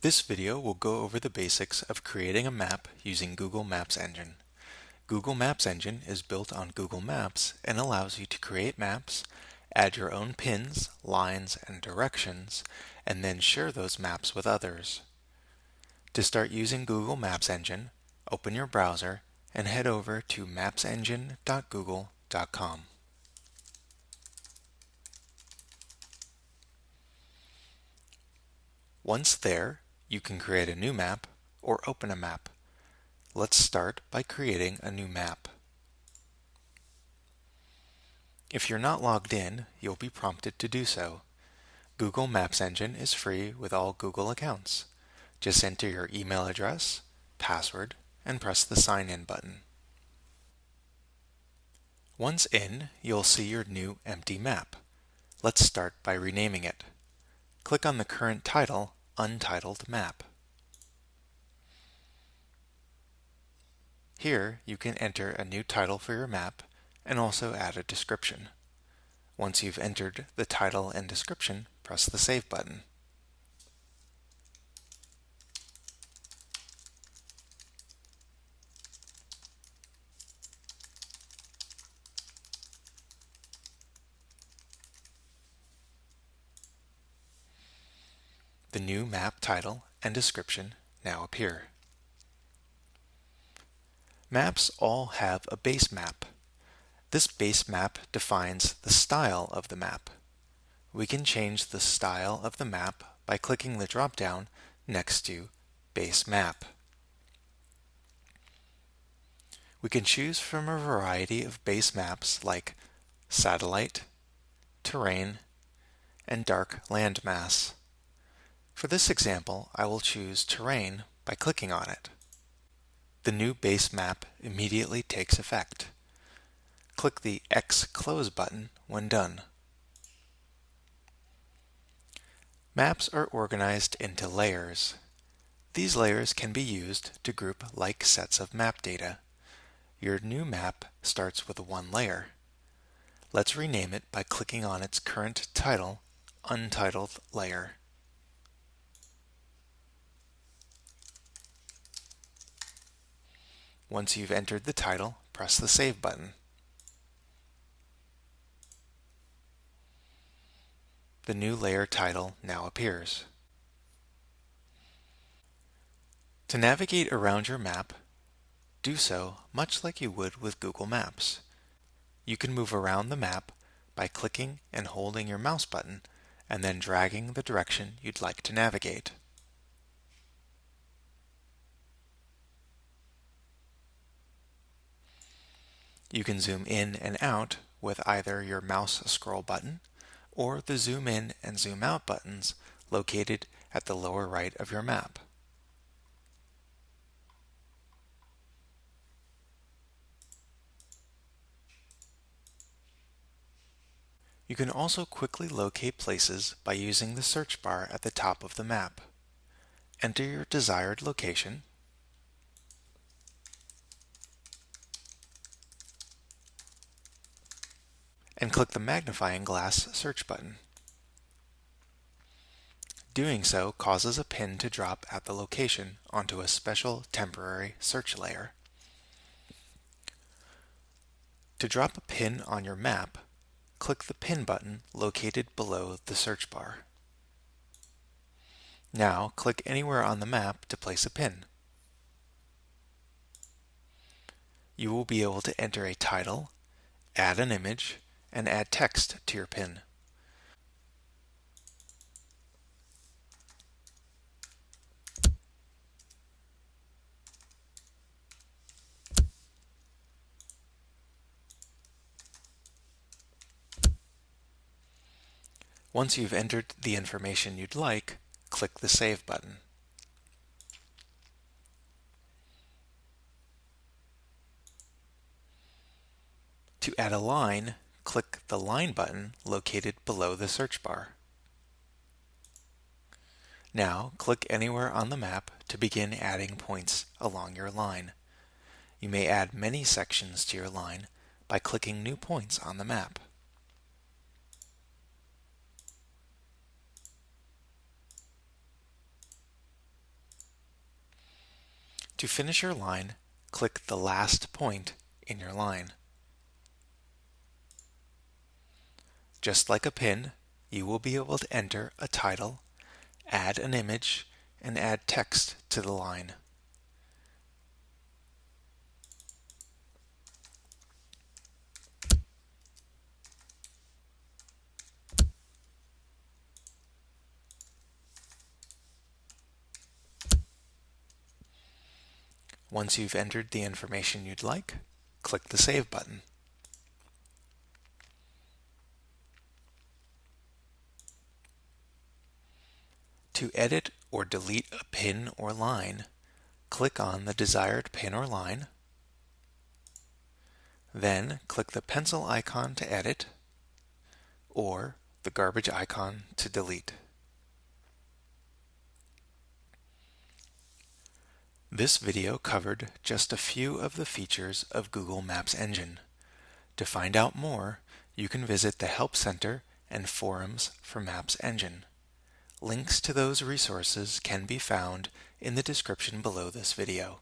This video will go over the basics of creating a map using Google Maps Engine. Google Maps Engine is built on Google Maps and allows you to create maps, add your own pins, lines, and directions, and then share those maps with others. To start using Google Maps Engine, open your browser and head over to mapsengine.google.com. Once there, you can create a new map or open a map. Let's start by creating a new map. If you're not logged in, you'll be prompted to do so. Google Maps Engine is free with all Google accounts. Just enter your email address, password, and press the Sign In button. Once in, you'll see your new empty map. Let's start by renaming it. Click on the current title untitled map. Here you can enter a new title for your map and also add a description. Once you've entered the title and description, press the Save button. The new map title and description now appear. Maps all have a base map. This base map defines the style of the map. We can change the style of the map by clicking the drop-down next to Base Map. We can choose from a variety of base maps like satellite, terrain, and dark landmass. For this example, I will choose Terrain by clicking on it. The new base map immediately takes effect. Click the X Close button when done. Maps are organized into layers. These layers can be used to group like sets of map data. Your new map starts with one layer. Let's rename it by clicking on its current title, Untitled Layer. Once you've entered the title, press the Save button. The new layer title now appears. To navigate around your map, do so much like you would with Google Maps. You can move around the map by clicking and holding your mouse button and then dragging the direction you'd like to navigate. You can zoom in and out with either your mouse scroll button or the zoom in and zoom out buttons located at the lower right of your map. You can also quickly locate places by using the search bar at the top of the map. Enter your desired location and click the magnifying glass search button. Doing so causes a pin to drop at the location onto a special temporary search layer. To drop a pin on your map, click the pin button located below the search bar. Now click anywhere on the map to place a pin. You will be able to enter a title, add an image, and add text to your pin. Once you've entered the information you'd like, click the Save button. To add a line, click the Line button located below the search bar. Now click anywhere on the map to begin adding points along your line. You may add many sections to your line by clicking New Points on the map. To finish your line, click the last point in your line. Just like a pin, you will be able to enter a title, add an image, and add text to the line. Once you've entered the information you'd like, click the Save button. To edit or delete a pin or line, click on the desired pin or line, then click the pencil icon to edit, or the garbage icon to delete. This video covered just a few of the features of Google Maps Engine. To find out more, you can visit the Help Center and forums for Maps Engine. Links to those resources can be found in the description below this video.